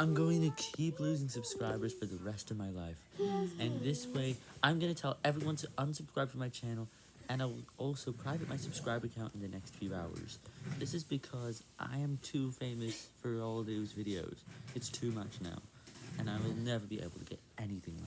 I'm going to keep losing subscribers for the rest of my life. And this way, I'm going to tell everyone to unsubscribe from my channel, and I will also private my subscriber count in the next few hours. This is because I am too famous for all those videos. It's too much now, and I will never be able to get anything.